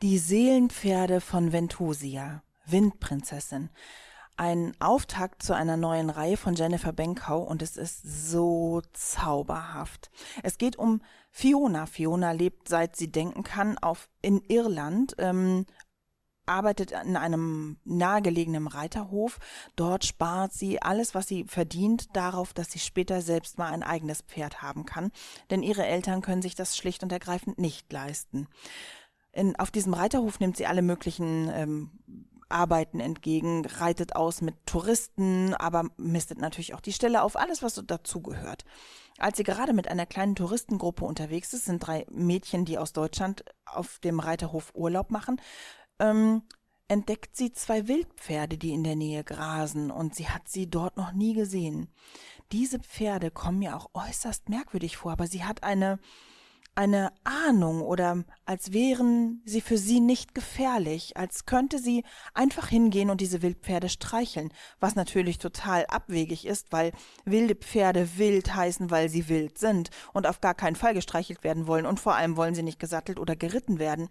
Die Seelenpferde von Ventosia, Windprinzessin. Ein Auftakt zu einer neuen Reihe von Jennifer Benkau und es ist so zauberhaft. Es geht um Fiona. Fiona lebt, seit sie denken kann, auf in Irland, ähm, arbeitet in einem nahegelegenen Reiterhof. Dort spart sie alles, was sie verdient, darauf, dass sie später selbst mal ein eigenes Pferd haben kann. Denn ihre Eltern können sich das schlicht und ergreifend nicht leisten. In, auf diesem Reiterhof nimmt sie alle möglichen ähm, Arbeiten entgegen, reitet aus mit Touristen, aber mistet natürlich auch die Stelle auf, alles, was so dazugehört. Als sie gerade mit einer kleinen Touristengruppe unterwegs ist, sind drei Mädchen, die aus Deutschland auf dem Reiterhof Urlaub machen, ähm, entdeckt sie zwei Wildpferde, die in der Nähe grasen, und sie hat sie dort noch nie gesehen. Diese Pferde kommen mir auch äußerst merkwürdig vor, aber sie hat eine eine Ahnung oder als wären sie für sie nicht gefährlich, als könnte sie einfach hingehen und diese Wildpferde streicheln, was natürlich total abwegig ist, weil wilde Pferde wild heißen, weil sie wild sind und auf gar keinen Fall gestreichelt werden wollen und vor allem wollen sie nicht gesattelt oder geritten werden.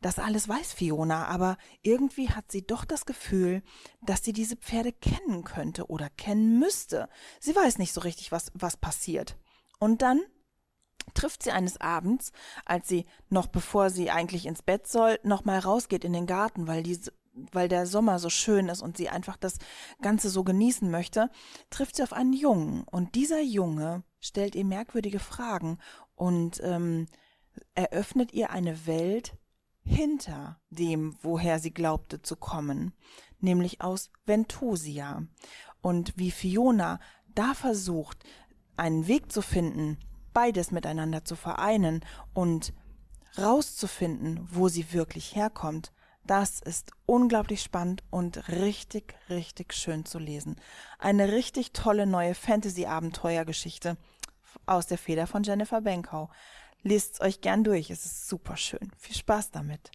Das alles weiß Fiona, aber irgendwie hat sie doch das Gefühl, dass sie diese Pferde kennen könnte oder kennen müsste. Sie weiß nicht so richtig, was, was passiert. Und dann trifft sie eines Abends, als sie noch bevor sie eigentlich ins Bett soll, noch mal rausgeht in den Garten, weil die weil der Sommer so schön ist und sie einfach das Ganze so genießen möchte, trifft sie auf einen Jungen. Und dieser Junge stellt ihr merkwürdige Fragen und ähm, eröffnet ihr eine Welt hinter dem, woher sie glaubte zu kommen, nämlich aus Ventosia. Und wie Fiona da versucht, einen Weg zu finden, beides miteinander zu vereinen und rauszufinden, wo sie wirklich herkommt, das ist unglaublich spannend und richtig, richtig schön zu lesen. Eine richtig tolle neue Fantasy-Abenteuergeschichte aus der Feder von Jennifer Benkau. Lest es euch gern durch, es ist super schön. Viel Spaß damit.